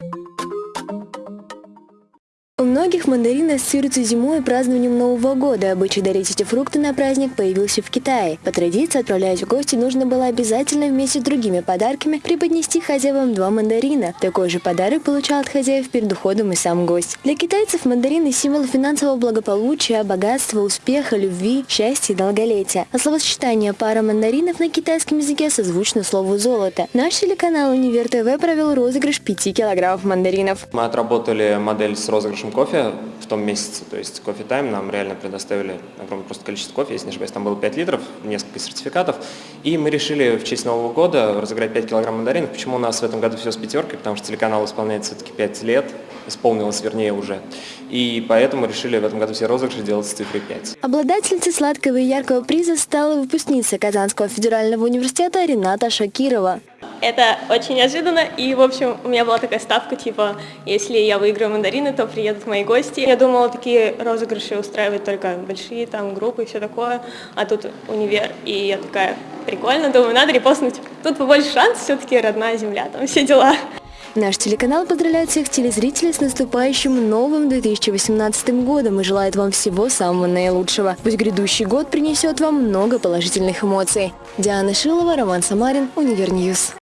У многих мандарины ассоциируются зимой и празднованием Нового года. Обычай дарить эти фрукты на праздник появился в Китае. По традиции, отправляясь в гости, нужно было обязательно вместе с другими подарками преподнести хозяевам два мандарина. Такой же подарок получал от хозяев перед уходом и сам гость. Для китайцев мандарины – символ финансового благополучия, богатства, успеха, любви, счастья и долголетия. А словосочетание «пара мандаринов» на китайском языке созвучно слову «золото». Наш телеканал «Универ ТВ» провел розыгрыш 5 килограммов мандаринов. Мы отработали модель с розыгрышем нашим кофе в том месяце. То есть кофе тайм нам реально предоставили огромное просто количество кофе, если не ошибаюсь, там было 5 литров, несколько сертификатов. И мы решили в честь Нового года разыграть 5 килограмм мандаринов. Почему у нас в этом году все с пятеркой? Потому что телеканал исполняется все-таки 5 лет, исполнилось вернее уже. И поэтому решили в этом году все розыгрыши делать с цифрой 5. Обладательницей сладкого и яркого приза стала выпускница Казанского федерального университета Рената Шакирова. Это очень неожиданно, и, в общем, у меня была такая ставка, типа, если я выиграю мандарины, то приедут мои гости. Я думала, такие розыгрыши устраивают только большие там группы и все такое, а тут универ, и я такая, прикольно, думаю, надо репостнуть. Тут побольше шанс, все-таки родная земля, там все дела. Наш телеканал поздравляет всех телезрителей с наступающим новым 2018 годом и желает вам всего самого наилучшего. Пусть грядущий год принесет вам много положительных эмоций. Диана Шилова, Роман Самарин, Универ News.